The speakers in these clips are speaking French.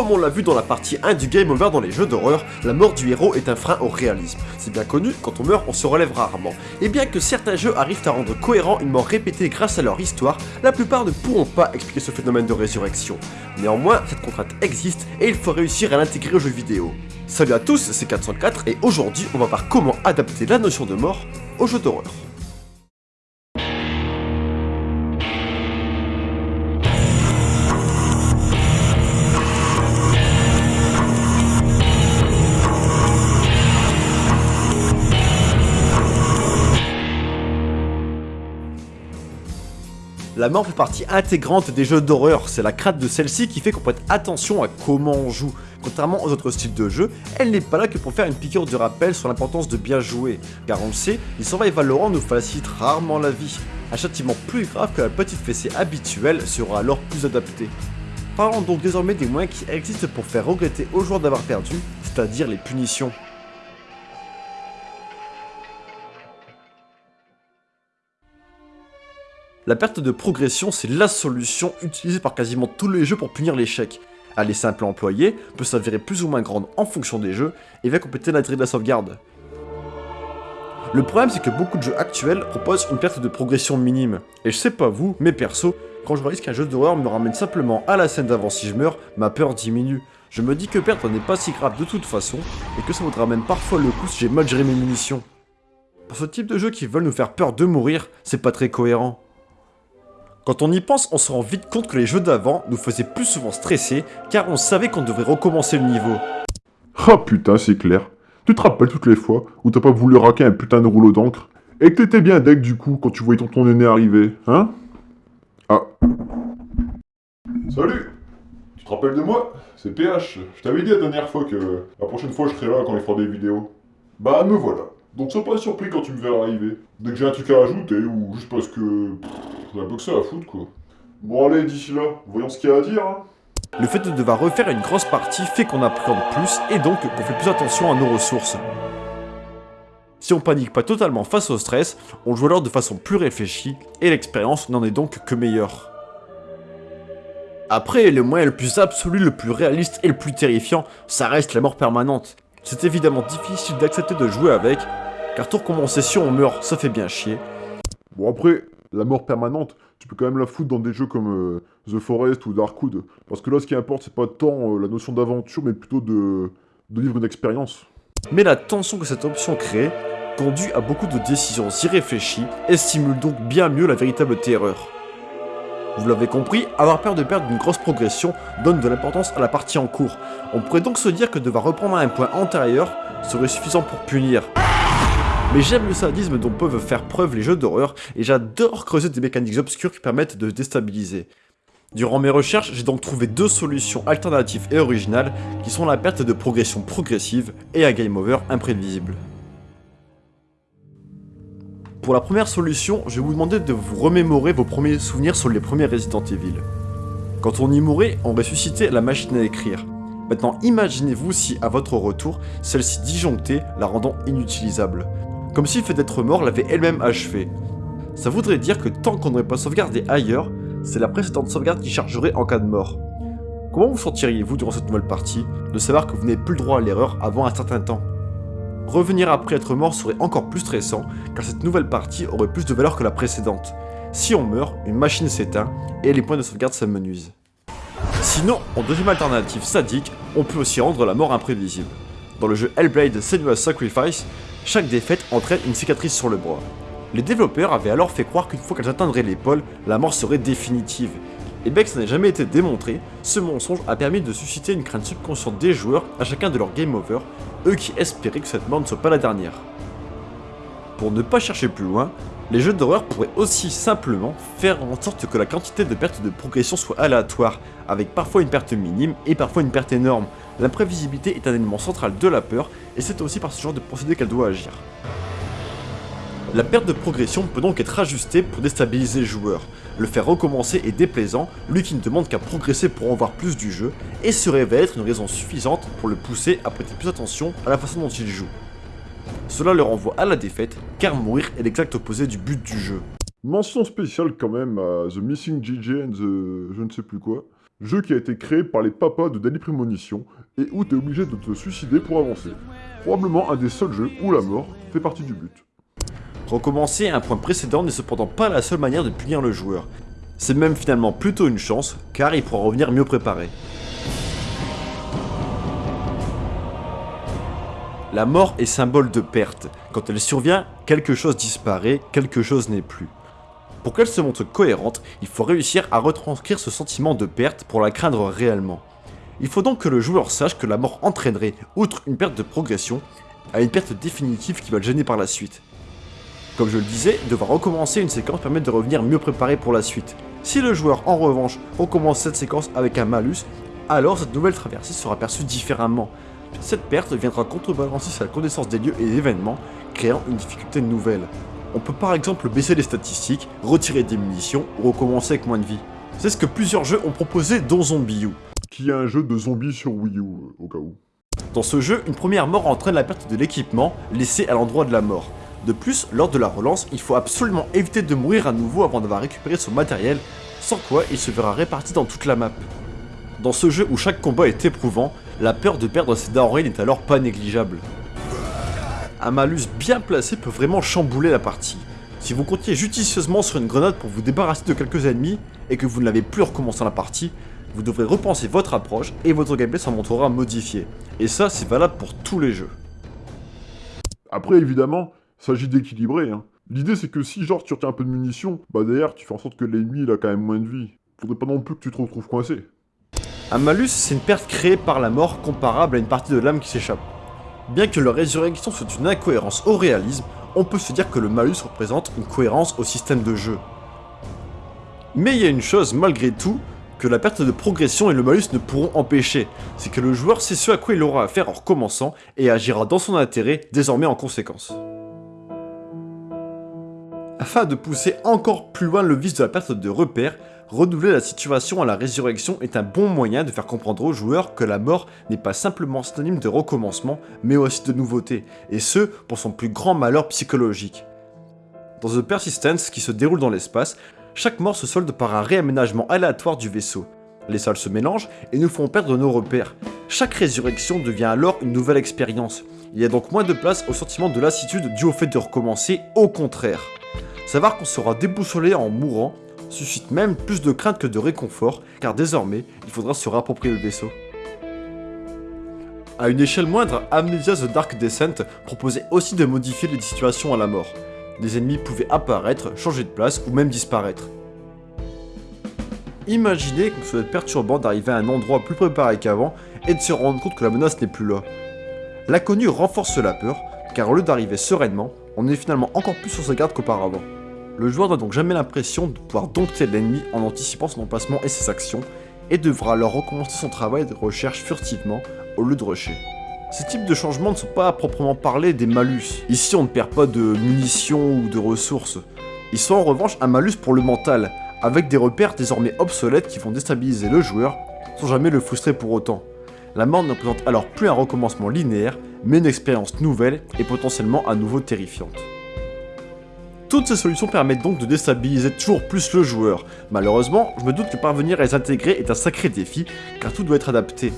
Comme on l'a vu dans la partie 1 du Game Over dans les jeux d'horreur, la mort du héros est un frein au réalisme. C'est bien connu, quand on meurt, on se relève rarement. Et bien que certains jeux arrivent à rendre cohérent une mort répétée grâce à leur histoire, la plupart ne pourront pas expliquer ce phénomène de résurrection. Néanmoins, cette contrainte existe et il faut réussir à l'intégrer aux jeux vidéo. Salut à tous, c'est 404 et aujourd'hui on va voir comment adapter la notion de mort aux jeux d'horreur. La mort fait partie intégrante des jeux d'horreur, c'est la crainte de celle-ci qui fait qu'on prête attention à comment on joue. Contrairement aux autres styles de jeu, elle n'est pas là que pour faire une piqûre de rappel sur l'importance de bien jouer, car on le sait, les survival Valorant nous facilitent rarement la vie. Un châtiment plus grave que la petite fessée habituelle sera alors plus adapté. Parlons donc désormais des moyens qui existent pour faire regretter aux joueurs d'avoir perdu, c'est-à-dire les punitions. La perte de progression, c'est la solution utilisée par quasiment tous les jeux pour punir l'échec. Elle est simple à employer, peut s'avérer plus ou moins grande en fonction des jeux, et va compléter l'intérêt de la sauvegarde. Le problème c'est que beaucoup de jeux actuels proposent une perte de progression minime, et je sais pas vous, mais perso, quand je réalise qu'un jeu d'horreur me ramène simplement à la scène d'avant si je meurs, ma peur diminue. Je me dis que perdre n'est pas si grave de toute façon, et que ça vaudra même parfois le coup si j'ai mal géré mes munitions. Pour ce type de jeux qui veulent nous faire peur de mourir, c'est pas très cohérent. Quand on y pense, on se rend vite compte que les jeux d'avant nous faisaient plus souvent stresser, car on savait qu'on devrait recommencer le niveau. Ah putain, c'est clair. Tu te rappelles toutes les fois où t'as pas voulu raquer un putain de rouleau d'encre? Et que t'étais bien deck du coup quand tu voyais ton, ton aîné arriver, hein? Ah. Salut Tu te rappelles de moi? C'est PH. Je t'avais dit la dernière fois que la prochaine fois je serai là quand il fera des vidéos. Bah me voilà. Donc sois pas surpris quand tu me verras arriver. Dès que j'ai un truc à ajouter ou juste parce que... j'ai un peu que ça à foutre quoi. Bon allez, d'ici là, voyons ce qu'il y a à dire hein. Le fait de devoir refaire une grosse partie fait qu'on appréhende plus et donc qu'on fait plus attention à nos ressources. Si on panique pas totalement face au stress, on joue alors de façon plus réfléchie et l'expérience n'en est donc que meilleure. Après, le moyen le plus absolu, le plus réaliste et le plus terrifiant, ça reste la mort permanente. C'est évidemment difficile d'accepter de jouer avec, car tout recommencer si on meurt, ça fait bien chier. Bon après, la mort permanente, tu peux quand même la foutre dans des jeux comme euh, The Forest ou Darkwood. Parce que là, ce qui importe, c'est pas tant euh, la notion d'aventure, mais plutôt de, de vivre une expérience. Mais la tension que cette option crée conduit à beaucoup de décisions irréfléchies et stimule donc bien mieux la véritable terreur. Vous l'avez compris, avoir peur de perdre une grosse progression donne de l'importance à la partie en cours. On pourrait donc se dire que devoir reprendre un point antérieur serait suffisant pour punir. Mais j'aime le sadisme dont peuvent faire preuve les jeux d'horreur, et j'adore creuser des mécaniques obscures qui permettent de déstabiliser. Durant mes recherches, j'ai donc trouvé deux solutions alternatives et originales, qui sont la perte de progression progressive et un game over imprévisible. Pour la première solution, je vais vous demander de vous remémorer vos premiers souvenirs sur les premiers Resident Evil. Quand on y mourait, on ressuscitait la machine à écrire. Maintenant, imaginez-vous si, à votre retour, celle-ci disjonctait, la rendant inutilisable. Comme si le fait d'être mort l'avait elle-même achevé. Ça voudrait dire que tant qu'on n'aurait pas sauvegardé ailleurs, c'est la précédente sauvegarde qui chargerait en cas de mort. Comment vous sentiriez-vous durant cette nouvelle partie, de savoir que vous n'avez plus le droit à l'erreur avant un certain temps? Revenir après être mort serait encore plus stressant, car cette nouvelle partie aurait plus de valeur que la précédente. Si on meurt, une machine s'éteint, et les points de sauvegarde s'amenuisent. Sinon, en deuxième alternative sadique, on peut aussi rendre la mort imprévisible. Dans le jeu Hellblade Senua's Sacrifice, chaque défaite entraîne une cicatrice sur le bras. Les développeurs avaient alors fait croire qu'une fois qu'elles atteindraient l'épaule, la mort serait définitive. Et bien que ça n'a jamais été démontré, ce mensonge a permis de susciter une crainte subconsciente des joueurs à chacun de leurs game over, eux qui espéraient que cette mort ne soit pas la dernière. Pour ne pas chercher plus loin, les jeux d'horreur pourraient aussi simplement faire en sorte que la quantité de pertes de progression soit aléatoire, avec parfois une perte minime et parfois une perte énorme. L'imprévisibilité est un élément central de la peur, et c'est aussi par ce genre de procédé qu'elle doit agir. La perte de progression peut donc être ajustée pour déstabiliser le joueur. Le faire recommencer est déplaisant, lui qui ne demande qu'à progresser pour en voir plus du jeu, et se révèle être une raison suffisante pour le pousser à prêter plus attention à la façon dont il joue. Cela le renvoie à la défaite, car mourir est l'exact opposé du but du jeu. Mention spéciale quand même à The Missing GG and the je ne sais plus quoi. Jeu qui a été créé par les papas de Danny Premonition et où t'es obligé de te suicider pour avancer. Probablement un des seuls jeux où la mort fait partie du but. Recommencer à un point précédent n'est cependant pas la seule manière de punir le joueur. C'est même finalement plutôt une chance, car il pourra revenir mieux préparé. La mort est symbole de perte. Quand elle survient, quelque chose disparaît, quelque chose n'est plus. Pour qu'elle se montre cohérente, il faut réussir à retranscrire ce sentiment de perte pour la craindre réellement. Il faut donc que le joueur sache que la mort entraînerait, outre une perte de progression, à une perte définitive qui va le gêner par la suite. Comme je le disais, devoir recommencer une séquence permet de revenir mieux préparé pour la suite. Si le joueur, en revanche, recommence cette séquence avec un malus, alors cette nouvelle traversée sera perçue différemment. Cette perte viendra contrebalancer sa connaissance des lieux et des événements, créant une difficulté nouvelle. On peut par exemple baisser les statistiques, retirer des munitions ou recommencer avec moins de vie. C'est ce que plusieurs jeux ont proposé dont Zombie U. Qui est un jeu de zombies sur Wii U, euh, au cas où. Dans ce jeu, une première mort entraîne la perte de l'équipement laissé à l'endroit de la mort. De plus, lors de la relance, il faut absolument éviter de mourir à nouveau avant d'avoir récupéré son matériel, sans quoi il se verra réparti dans toute la map. Dans ce jeu où chaque combat est éprouvant, la peur de perdre ses denrées n'est alors pas négligeable. Un malus bien placé peut vraiment chambouler la partie. Si vous comptiez judicieusement sur une grenade pour vous débarrasser de quelques ennemis, et que vous ne l'avez plus recommencé la partie, vous devrez repenser votre approche et votre gameplay s'en montrera modifié. Et ça, c'est valable pour tous les jeux. Après, évidemment, il s'agit d'équilibrer. Hein. L'idée, c'est que si genre tu retiens un peu de munitions, bah derrière, tu fais en sorte que l'ennemi, a quand même moins de vie. Faudrait pas non plus que tu te retrouves coincé. Un malus, c'est une perte créée par la mort comparable à une partie de l'âme qui s'échappe. Bien que la résurrection soit une incohérence au réalisme, on peut se dire que le malus représente une cohérence au système de jeu. Mais il y a une chose malgré tout que la perte de progression et le malus ne pourront empêcher, c'est que le joueur sait ce à quoi il aura à faire en recommençant et agira dans son intérêt désormais en conséquence. Afin de pousser encore plus loin le vice de la perte de repères, renouveler la situation à la résurrection est un bon moyen de faire comprendre aux joueurs que la mort n'est pas simplement synonyme de recommencement, mais aussi de nouveauté, et ce, pour son plus grand malheur psychologique. Dans The Persistence, qui se déroule dans l'espace, chaque mort se solde par un réaménagement aléatoire du vaisseau. Les salles se mélangent et nous font perdre nos repères. Chaque résurrection devient alors une nouvelle expérience. Il y a donc moins de place au sentiment de lassitude dû au fait de recommencer, au contraire. Savoir qu'on sera déboussolé en mourant suscite même plus de crainte que de réconfort, car désormais, il faudra se rapproprier le vaisseau. À une échelle moindre, Amnesia The Dark Descent proposait aussi de modifier les situations à la mort. Des ennemis pouvaient apparaître, changer de place ou même disparaître. Imaginez que ce soit perturbant d'arriver à un endroit plus préparé qu'avant et de se rendre compte que la menace n'est plus là. L'inconnu renforce la peur, car au lieu d'arriver sereinement, on est finalement encore plus sur sa garde qu'auparavant. Le joueur n'a donc jamais l'impression de pouvoir dompter l'ennemi en anticipant son emplacement et ses actions, et devra alors recommencer son travail de recherche furtivement au lieu de rusher. Ces types de changements ne sont pas à proprement parler des malus. Ici on ne perd pas de munitions ou de ressources. Ils sont en revanche un malus pour le mental, avec des repères désormais obsolètes qui vont déstabiliser le joueur, sans jamais le frustrer pour autant. La mort ne représente alors plus un recommencement linéaire, mais une expérience nouvelle et potentiellement à nouveau terrifiante. Toutes ces solutions permettent donc de déstabiliser toujours plus le joueur. Malheureusement, je me doute que parvenir à les intégrer est un sacré défi, car tout doit être adapté.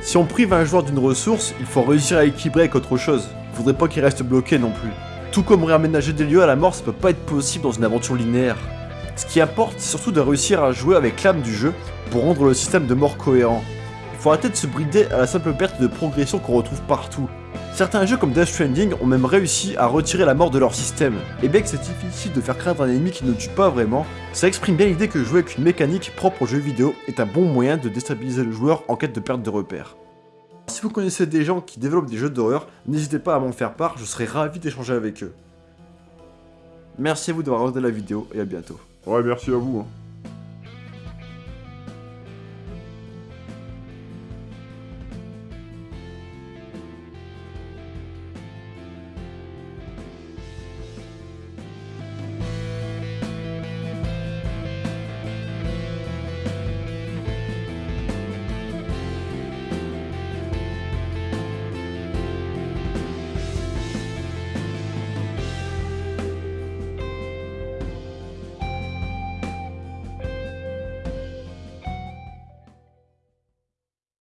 Si on prive un joueur d'une ressource, il faut réussir à équilibrer avec autre chose. Faudrait pas qu'il reste bloqué non plus. Tout comme réaménager des lieux à la mort, ça peut pas être possible dans une aventure linéaire. Ce qui importe, c'est surtout de réussir à jouer avec l'âme du jeu pour rendre le système de mort cohérent. Il faut arrêter de se brider à la simple perte de progression qu'on retrouve partout. Certains jeux comme Death Stranding ont même réussi à retirer la mort de leur système. Et bien que c'est difficile de faire craindre un ennemi qui ne tue pas vraiment, ça exprime bien l'idée que jouer avec une mécanique propre aux jeux vidéo est un bon moyen de déstabiliser le joueur en quête de perte de repères. Si vous connaissez des gens qui développent des jeux d'horreur, n'hésitez pas à m'en faire part, je serais ravi d'échanger avec eux. Merci à vous d'avoir regardé la vidéo et à bientôt. Ouais, merci à vous. Hein.